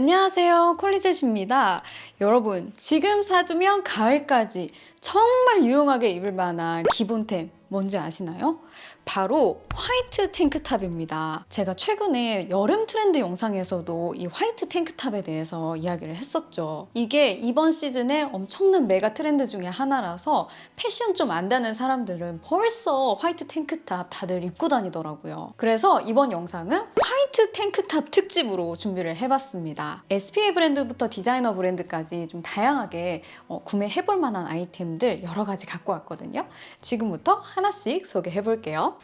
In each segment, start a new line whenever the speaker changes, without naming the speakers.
안녕하세요 콜리젯입니다 여러분 지금 사두면 가을까지 정말 유용하게 입을 만한 기본템 뭔지 아시나요? 바로 화이트 탱크탑입니다. 제가 최근에 여름 트렌드 영상에서도 이 화이트 탱크탑에 대해서 이야기를 했었죠. 이게 이번 시즌에 엄청난 메가 트렌드 중에 하나라서 패션 좀 안다는 사람들은 벌써 화이트 탱크탑 다들 입고 다니더라고요. 그래서 이번 영상은 화이트 탱크탑 특집으로 준비를 해봤습니다. SPA 브랜드부터 디자이너 브랜드까지 좀 다양하게 어, 구매해볼 만한 아이템들 여러 가지 갖고 왔거든요. 지금부터 하나씩 소개해볼게요. 볼게요.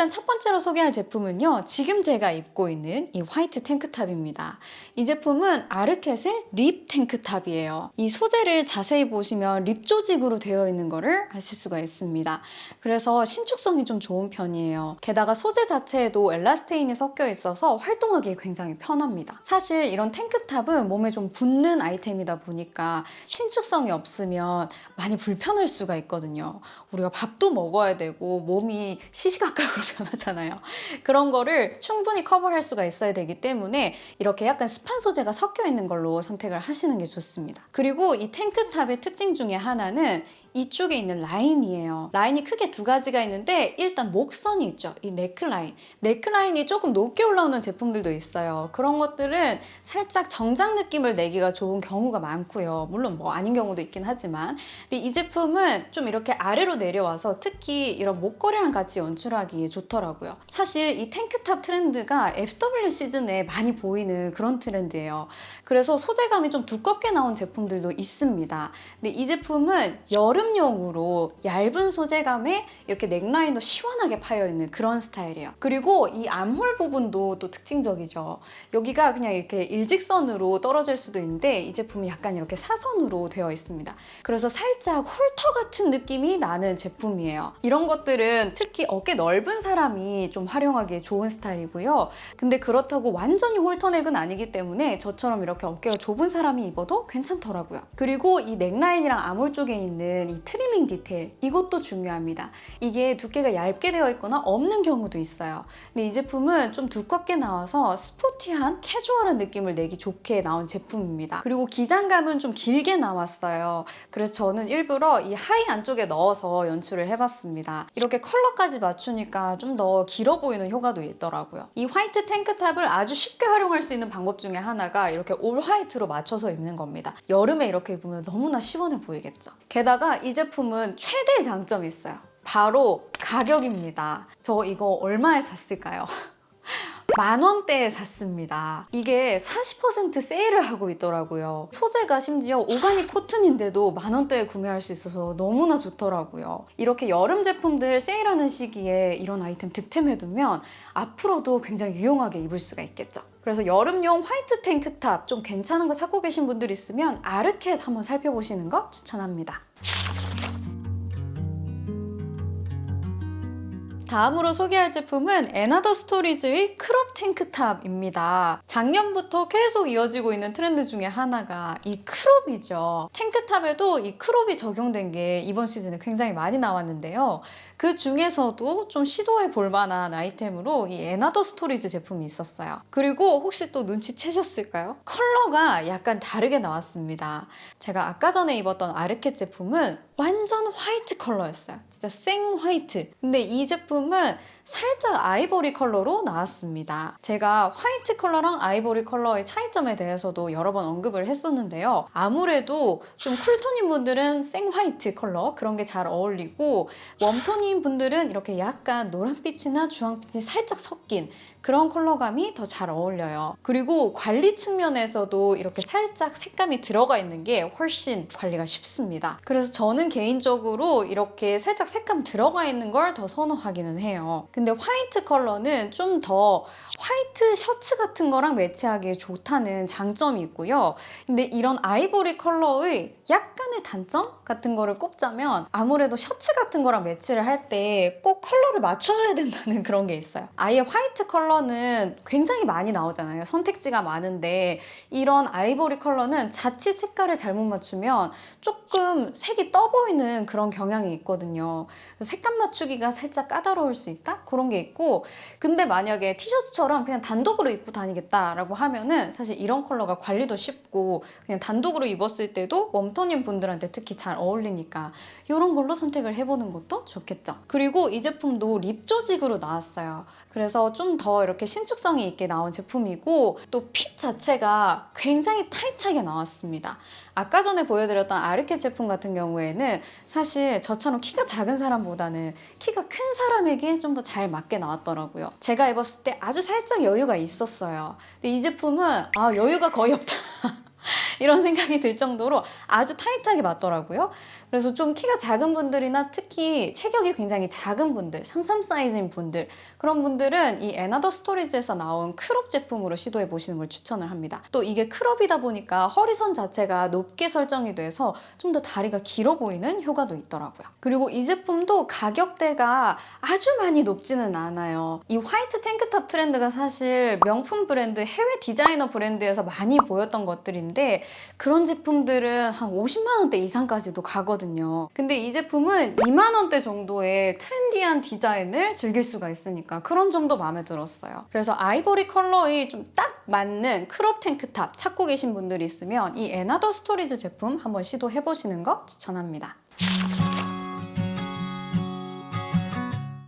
일단 첫 번째로 소개할 제품은요. 지금 제가 입고 있는 이 화이트 탱크탑입니다. 이 제품은 Arket의 rib 탱크탑이에요. 이 소재를 자세히 보시면 rib 조직으로 되어 있는 거를 아실 수가 있습니다. 그래서 신축성이 좀 좋은 편이에요. 게다가 소재 자체에도 elastane이 섞여 있어서 활동하기 굉장히 편합니다. 사실 이런 탱크탑은 몸에 좀 붙는 아이템이다 보니까 신축성이 없으면 많이 불편할 수가 있거든요. 우리가 밥도 먹어야 되고 몸이 시시각각으로 변하잖아요. 그런 거를 충분히 커버할 수가 있어야 되기 때문에 이렇게 약간 스판 소재가 섞여 있는 걸로 선택을 하시는 게 좋습니다. 그리고 이 탱크탑의 특징 중에 하나는 이쪽에 있는 라인이에요. 라인이 크게 두 가지가 있는데 일단 목선이 있죠. 이 네클라인. 네클라인이 조금 높게 올라오는 제품들도 있어요. 그런 것들은 살짝 정장 느낌을 내기가 좋은 경우가 많고요. 물론 뭐 아닌 경우도 있긴 하지만 근데 이 제품은 좀 이렇게 아래로 내려와서 특히 이런 목걸이랑 같이 연출하기에 좋더라고요. 사실 이 탱크탑 트렌드가 FW 시즌에 많이 보이는 그런 트렌드예요. 그래서 소재감이 좀 두껍게 나온 제품들도 있습니다. 근데 이 제품은 여름 여름용으로 얇은 소재감에 이렇게 넥라인도 시원하게 파여있는 그런 스타일이에요. 그리고 이 암홀 부분도 또 특징적이죠. 여기가 그냥 이렇게 일직선으로 떨어질 수도 있는데 이 제품이 약간 이렇게 사선으로 되어 있습니다. 그래서 살짝 halter 같은 느낌이 나는 제품이에요. 이런 것들은 특히 어깨 넓은 사람이 좀 활용하기에 좋은 스타일이고요. 근데 그렇다고 완전히 halter neck은 아니기 때문에 저처럼 이렇게 어깨가 좁은 사람이 입어도 괜찮더라고요. 그리고 이 넥라인이랑 암홀 쪽에 있는 이 트리밍 디테일 이것도 중요합니다. 이게 두께가 얇게 되어 있거나 없는 경우도 있어요. 근데 이 제품은 좀 두껍게 나와서 스포티한 캐주얼한 느낌을 내기 좋게 나온 제품입니다. 그리고 기장감은 좀 길게 나왔어요. 그래서 저는 일부러 이 하의 안쪽에 넣어서 연출을 해봤습니다. 이렇게 컬러까지 맞추니까 좀 더 길어 보이는 효과도 있더라고요. 이 화이트 탱크탑을 아주 쉽게 활용할 수 있는 방법 중에 하나가 이렇게 올 화이트로 맞춰서 입는 겁니다. 여름에 이렇게 입으면 너무나 시원해 보이겠죠. 게다가 이 제품은 최대 장점이 있어요. 바로 가격입니다. 저 이거 얼마에 샀을까요? 만 원대에 샀습니다. 이게 40% 세일을 하고 있더라고요. 소재가 심지어 오가닉 코튼인데도 만 원대에 구매할 수 있어서 너무나 좋더라고요. 이렇게 여름 제품들 세일하는 시기에 이런 아이템 득템해두면 앞으로도 굉장히 유용하게 입을 수가 있겠죠. 그래서 여름용 화이트 탱크탑 좀 괜찮은 거 찾고 계신 분들 있으면 ARKET 한번 살펴보시는 거 추천합니다. 다음으로 소개할 제품은 & Other Stories의 crop 탱크탑입니다. 작년부터 계속 이어지고 있는 트렌드 중에 하나가 이 crop이죠. 탱크탑에도 이 crop이 적용된 게 이번 시즌에 굉장히 많이 나왔는데요. 그 중에서도 좀 시도해 볼 만한 아이템으로 이 & Other Stories 제품이 있었어요. 그리고 혹시 또 눈치채셨을까요? 컬러가 약간 다르게 나왔습니다. 제가 아까 전에 입었던 ARKET 제품은 완전 화이트 컬러였어요. 진짜 생 화이트. 근데 이 제품은 살짝 아이보리 컬러로 나왔습니다. 제가 화이트 컬러랑 아이보리 컬러의 차이점에 대해서도 여러 번 언급을 했었는데요. 아무래도 좀 쿨톤인 분들은 생 화이트 컬러 그런 게 잘 어울리고 웜톤인 분들은 이렇게 약간 노란빛이나 주황빛이 살짝 섞인 그런 컬러감이 더 잘 어울려요. 그리고 관리 측면에서도 이렇게 살짝 색감이 들어가 있는 게 훨씬 관리가 쉽습니다. 그래서 저는 개인적으로 이렇게 살짝 색감 들어가 있는 걸 더 선호하기는 해요. 근데 화이트 컬러는 좀 더 화이트 셔츠 같은 거랑 매치하기에 좋다는 장점이 있고요. 근데 이런 아이보리 컬러의 약간의 단점 같은 거를 꼽자면 아무래도 셔츠 같은 거랑 매치를 할 때 꼭 컬러를 맞춰줘야 된다는 그런 게 있어요. 아예 화이트 컬러는 굉장히 많이 나오잖아요. 선택지가 많은데 이런 아이보리 컬러는 자칫 색깔을 잘못 맞추면 조금 색이 떠 보이는 그런 경향이 있거든요. 색감 맞추기가 살짝 까다로울 수 있다? 그런 게 있고 근데 만약에 티셔츠처럼 그냥 단독으로 입고 다니겠다라고 하면은 사실 이런 컬러가 관리도 쉽고 그냥 단독으로 입었을 때도 웜톤인 분들한테 특히 잘 어울리니까 이런 걸로 선택을 해보는 것도 좋겠죠. 그리고 이 제품도 립 조직으로 나왔어요. 그래서 좀 더 이렇게 신축성이 있게 나온 제품이고 또 핏 자체가 굉장히 타이트하게 나왔습니다. 아까 전에 보여드렸던 ARKET 제품 같은 경우에는 사실 저처럼 키가 작은 사람보다는 키가 큰 사람에게 좀더 잘 맞게 나왔더라고요. 제가 입었을 때 아주 살짝 여유가 있었어요. 근데 이 제품은 아 여유가 거의 없다. 이런 생각이 들 정도로 아주 타이트하게 맞더라고요. 그래서 좀 키가 작은 분들이나 특히 체격이 굉장히 작은 분들, 33 사이즈인 분들 그런 분들은 이 & Other Stories에서 나온 crop 제품으로 시도해 보시는 걸 추천을 합니다. 또 이게 크롭이다 보니까 허리선 자체가 높게 설정이 돼서 좀 더 다리가 길어 보이는 효과도 있더라고요. 그리고 이 제품도 가격대가 아주 많이 높지는 않아요. 이 화이트 탱크탑 트렌드가 사실 명품 브랜드, 해외 디자이너 브랜드에서 많이 보였던 것들인데 그런 제품들은 한 50만 원대 이상까지도 가거든요. 근데 이 제품은 2만 원대 정도의 트렌디한 디자인을 즐길 수가 있으니까 그런 점도 마음에 들었어요. 그래서 아이보리 컬러의 좀 딱 맞는 crop 탱크탑 찾고 계신 분들이 있으면 이 & Other Stories 제품 한번 시도해 보시는 거 추천합니다.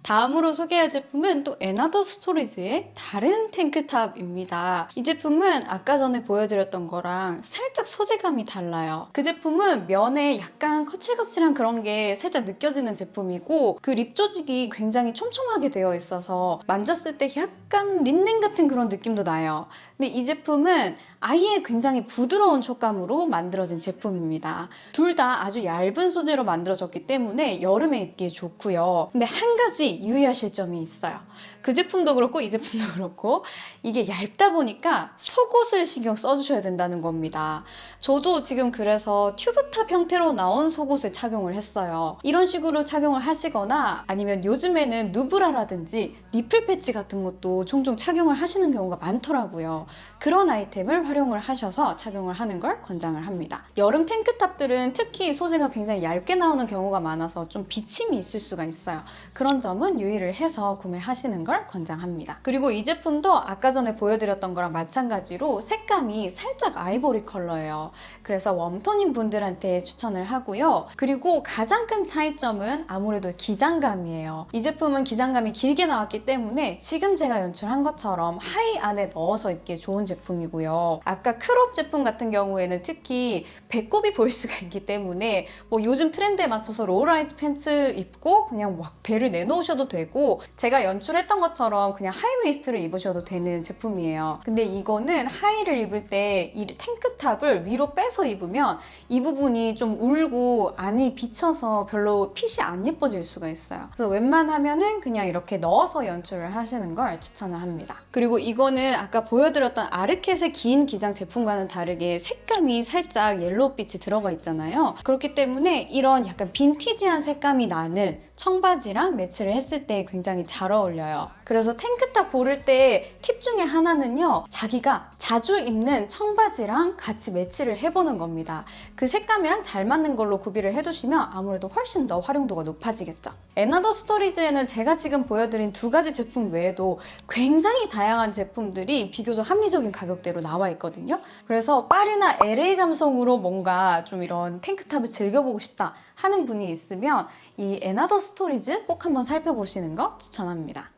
다음으로 소개할 제품은 또 & Other Stories의 다른 탱크탑입니다. 이 제품은 아까 전에 보여드렸던 거랑 살짝 소재감이 달라요. 그 제품은 면에 약간 거칠거칠한 그런 게 살짝 느껴지는 제품이고 그 rib 조직이 굉장히 촘촘하게 되어 있어서 만졌을 때 약간 린넨 같은 그런 느낌도 나요. 근데 이 제품은 아예 굉장히 부드러운 촉감으로 만들어진 제품입니다. 둘 다 아주 얇은 소재로 만들어졌기 때문에 여름에 입기에 좋고요. 근데 한 가지 유의하실 점이 있어요. 그 제품도 그렇고 이 제품도 그렇고 이게 얇다 보니까 속옷을 신경 써주셔야 된다는 겁니다. 저도 지금 그래서 튜브탑 형태로 나온 속옷을 착용을 했어요. 이런 식으로 착용을 하시거나 아니면 요즘에는 누브라라든지 니플 패치 같은 것도 종종 착용을 하시는 경우가 많더라고요. 그런 아이템을 활용을 하셔서 착용을 하는 걸 권장을 합니다. 여름 탱크탑들은 특히 소재가 굉장히 얇게 나오는 경우가 많아서 좀 비침이 있을 수가 있어요. 그런 점은 유의를 해서 구매하시는 걸 권장합니다. 그리고 이 제품도 아까 전에 보여드렸던 거랑 마찬가지로 색감이 살짝 아이보리 컬러예요. 그래서 웜톤인 분들한테 추천을 하고요. 그리고 가장 큰 차이점은 아무래도 기장감이에요. 이 제품은 기장감이 길게 나왔기 때문에 지금 제가 연출한 것처럼 하의 안에 넣어서 입기에 좋은 제품이고요. 아까 crop 제품 같은 경우에는 특히 배꼽이 보일 수가 있기 때문에 뭐 요즘 트렌드에 맞춰서 low-rise 팬츠 입고 그냥 막 배를 내놓으셔도 되고 제가 연출했던 것처럼 그냥 high waist를 입으셔도 되는 제품이에요. 근데 이거는 하의를 입을 때 이 탱크탑을 위로 빼서 입으면 이 부분이 좀 울고 안이 비쳐서 별로 핏이 안 예뻐질 수가 있어요. 그래서 웬만하면 은 그냥 이렇게 넣어서 연출을 하시는 걸 추천을 합니다. 그리고 이거는 아까 보여드렸던 아르켓의 긴 기장 제품과는 다르게 색감이 살짝 옐로우빛이 들어가 있잖아요. 그렇기 때문에 이런 약간 빈티지한 색감이 나는 청바지랑 매치를 했을 때 굉장히 잘 어울려요. 그래서 탱크탑 고를 때 팁 중에 하나는요. 자기가 자주 입는 청바지랑 같이 매치를 해보는 겁니다. 그 색감이랑 잘 맞는 걸로 구비를 해두시면 아무래도 훨씬 더 활용도가 높아지겠죠. & Other Stories에는 제가 지금 보여드린 두 가지 제품 외에도 굉장히 다양한 제품들이 비교적 합리적인 가격대로 나와 있거든요. 그래서 파리나 LA 감성으로 뭔가 좀 이런 탱크탑을 즐겨보고 싶다 하는 분이 있으면 이 & Other Stories 꼭 한번 살펴보시는 거 추천합니다.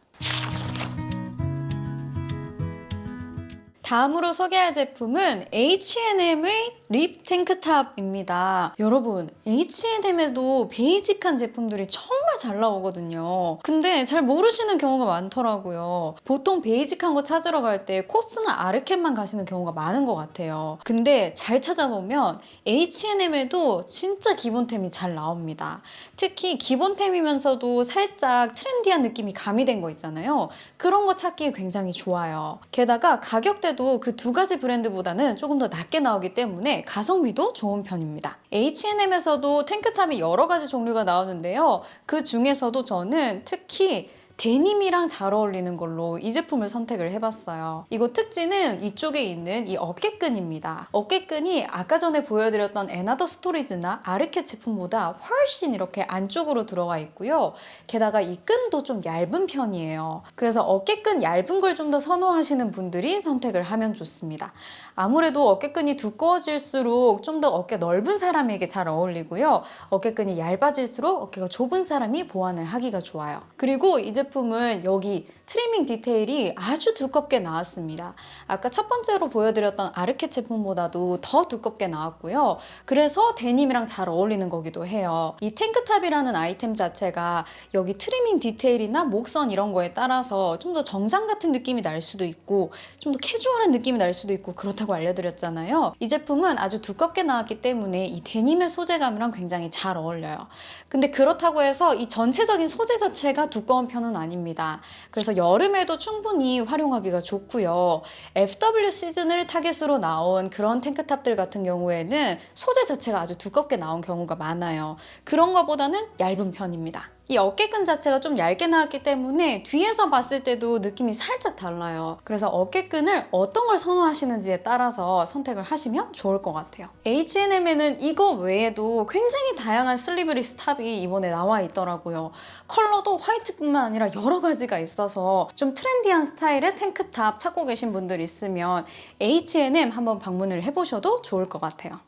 다음으로 소개할 제품은 H&M의 rib 탱크탑입니다. 여러분, H&M에도 베이직한 제품들이 정말 잘 나오거든요. 근데 잘 모르시는 경우가 많더라고요. 보통 베이직한 거 찾으러 갈 때 COS나 ARKET만 가시는 경우가 많은 것 같아요. 근데 잘 찾아보면 H&M에도 진짜 기본템이 잘 나옵니다. 특히 기본템이면서도 살짝 트렌디한 느낌이 가미된 거 있잖아요. 그런 거 찾기 굉장히 좋아요. 게다가 가격대 도 그 두 가지 브랜드보다는 조금 더 낮게 나오기 때문에 가성비도 좋은 편입니다. H&M에서도 탱크탑이 여러 가지 종류가 나오는데요. 그 중에서도 저는 특히 데님이랑 잘 어울리는 걸로 이 제품을 선택을 해봤어요. 이거 특징은 이쪽에 있는 이 어깨끈입니다. 어깨끈이 아까 전에 보여드렸던 에나더 스토리즈나 아르케 제품보다 훨씬 이렇게 안쪽으로 들어가 있고요. 게다가 이 끈도 좀 얇은 편이에요. 그래서 어깨끈 얇은 걸 좀 더 선호하시는 분들이 선택을 하면 좋습니다. 아무래도 어깨끈이 두꺼워질수록 좀 더 어깨 넓은 사람에게 잘 어울리고요. 어깨끈이 얇아질수록 어깨가 좁은 사람이 보완을 하기가 좋아요. 그리고 이 제품은 여기 트리밍 디테일이 아주 두껍게 나왔습니다. 아까 첫 번째로 보여드렸던 ARKET 제품보다도 더 두껍게 나왔고요. 그래서 데님이랑 잘 어울리는 거기도 해요. 이 탱크탑이라는 아이템 자체가 여기 트리밍 디테일이나 목선 이런 거에 따라서 좀 더 정장 같은 느낌이 날 수도 있고 좀 더 캐주얼한 느낌이 날 수도 있고 그렇다 고 알려드렸잖아요. 이 제품은 아주 두껍게 나왔기 때문에 이 데님의 소재감이랑 굉장히 잘 어울려요. 근데 그렇다고 해서 이 전체적인 소재 자체가 두꺼운 편은 아닙니다. 그래서 여름에도 충분히 활용하기가 좋고요. FW 시즌을 타겟으로 나온 그런 탱크탑들 같은 경우에는 소재 자체가 아주 두껍게 나온 경우가 많아요. 그런 것보다는 얇은 편입니다. 이 어깨끈 자체가 좀 얇게 나왔기 때문에 뒤에서 봤을 때도 느낌이 살짝 달라요. 그래서 어깨끈을 어떤 걸 선호하시는지에 따라서 선택을 하시면 좋을 것 같아요. H&M에는 이거 외에도 굉장히 다양한 슬리브리스 탑이 이번에 나와 있더라고요. 컬러도 화이트뿐만 아니라 여러 가지가 있어서 좀 트렌디한 스타일의 탱크탑 찾고 계신 분들 있으면 H&M 한번 방문을 해보셔도 좋을 것 같아요.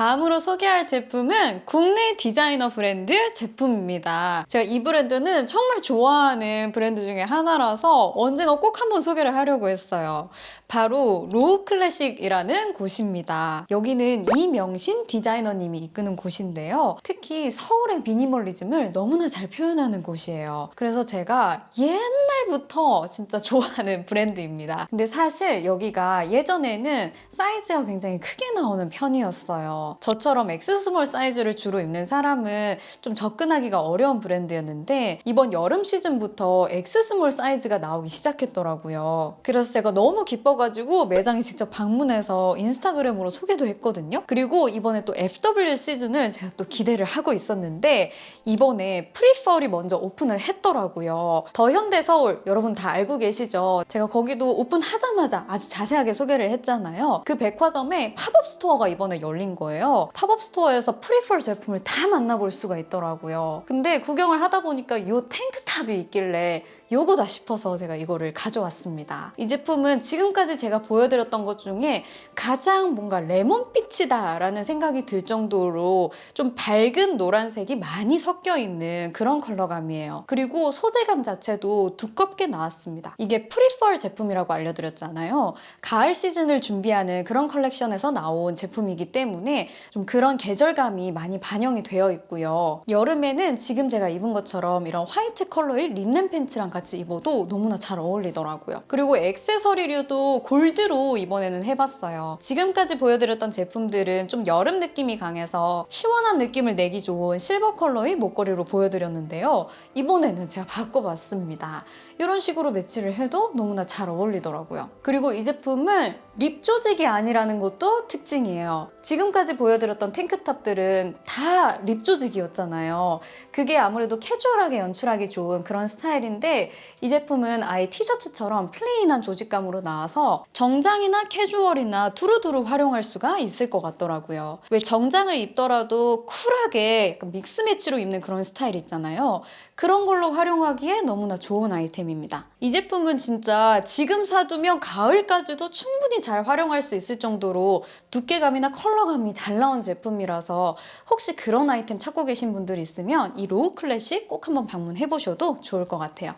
다음으로 소개할 제품은 국내 디자이너 브랜드 제품입니다. 제가 이 브랜드는 정말 좋아하는 브랜드 중에 하나라서 언젠가 꼭 한번 소개를 하려고 했어요. 바로 로우 클래식이라는 곳입니다. 여기는 이명신 디자이너님이 이끄는 곳인데요. 특히 서울의 미니멀리즘을 너무나 잘 표현하는 곳이에요. 그래서 제가 옛날부터 진짜 좋아하는 브랜드입니다. 근데 사실 여기가 예전에는 사이즈가 굉장히 크게 나오는 편이었어요. 저처럼 X small 사이즈를 주로 입는 사람은 좀 접근하기가 어려운 브랜드였는데 이번 여름 시즌부터 X small 사이즈가 나오기 시작했더라고요. 그래서 제가 너무 기뻐가지고 매장에 직접 방문해서 인스타그램으로 소개도 했거든요. 그리고 이번에 또 FW 시즌을 제가 또 기대를 하고 있었는데 이번에 pre-fall이 먼저 오픈을 했더라고요. 더 현대 서울 여러분 다 알고 계시죠? 제가 거기도 오픈하자마자 아주 자세하게 소개를 했잖아요. 그 백화점에 팝업 스토어가 이번에 열린 거예요. 팝업 스토어에서 pre-fall 제품을 다 만나볼 수가 있더라고요. 근데 구경을 하다 보니까 이 탱크탑이 있길래 요거다 싶어서 제가 이거를 가져왔습니다. 이 제품은 지금까지 제가 보여드렸던 것 중에 가장 뭔가 레몬빛이다 라는 생각이 들 정도로 좀 밝은 노란색이 많이 섞여 있는 그런 컬러감이에요. 그리고 소재감 자체도 두껍게 나왔습니다. 이게 pre-fall 제품이라고 알려드렸잖아요. 가을 시즌을 준비하는 그런 컬렉션에서 나온 제품이기 때문에 좀 그런 계절감이 많이 반영이 되어 있고요. 여름에는 지금 제가 입은 것처럼 이런 화이트 컬러의 린넨 팬츠랑 같이 입어도 너무나 잘 어울리더라고요. 그리고 액세서리류도 골드로 이번에는 해봤어요. 지금까지 보여드렸던 제품들은 좀 여름 느낌이 강해서 시원한 느낌을 내기 좋은 실버 컬러의 목걸이로 보여드렸는데요. 이번에는 제가 바꿔봤습니다. 이런 식으로 매치를 해도 너무나 잘 어울리더라고요. 그리고 이 제품은 rib 조직이 아니라는 것도 특징이에요. 지금까지 보여드렸던 탱크탑들은 다 rib 조직이었잖아요. 그게 아무래도 캐주얼하게 연출하기 좋은 그런 스타일인데 이 제품은 아예 티셔츠처럼 plain한 조직감으로 나와서 정장이나 캐주얼이나 두루두루 활용할 수가 있을 것 같더라고요. 왜 정장을 입더라도 쿨하게 mix match로 입는 그런 스타일 있잖아요. 그런 걸로 활용하기에 너무나 좋은 아이템입니다. 이 제품은 진짜 지금 사두면 가을까지도 충분히 잘 활용할 수 있을 정도로 두께감이나 컬러감이 잘 나온 제품이라서 혹시 그런 아이템 찾고 계신 분들 있으면 이 로우 클래식 꼭 한번 방문해 보셔도 좋을 것 같아요.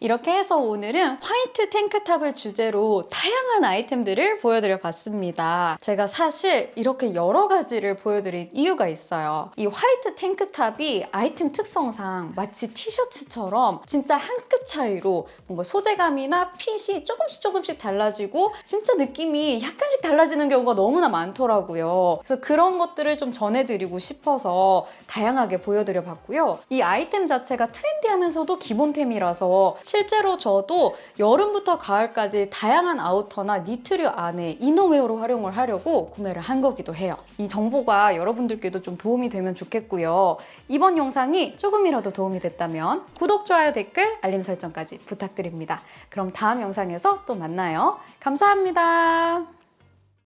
이렇게 해서 오늘은 화이트 탱크탑을 주제로 다양한 아이템들을 보여드려 봤습니다. 제가 사실 이렇게 여러 가지를 보여드린 이유가 있어요. 이 화이트 탱크탑이 아이템 특성상 마치 티셔츠처럼 진짜 한 끗 차이로 뭔가 소재감이나 핏이 조금씩 조금씩 달라지고 진짜 느낌이 약간씩 달라지는 경우가 너무나 많더라고요. 그래서 그런 것들을 좀 전해드리고 싶어서 다양하게 보여드려 봤고요. 이 아이템 자체가 트렌디하면서도 기본템이라서 실제로 저도 여름부터 가을까지 다양한 아우터나 니트류 안에 이너웨어로 활용을 하려고 구매를 한 거기도 해요. 이 정보가 여러분들께도 좀 도움이 되면 좋겠고요. 이번 영상이 조금이라도 도움이 됐다면 구독, 좋아요, 댓글, 알림 설정까지 부탁드립니다. 그럼 다음 영상에서 또 만나요. 감사합니다.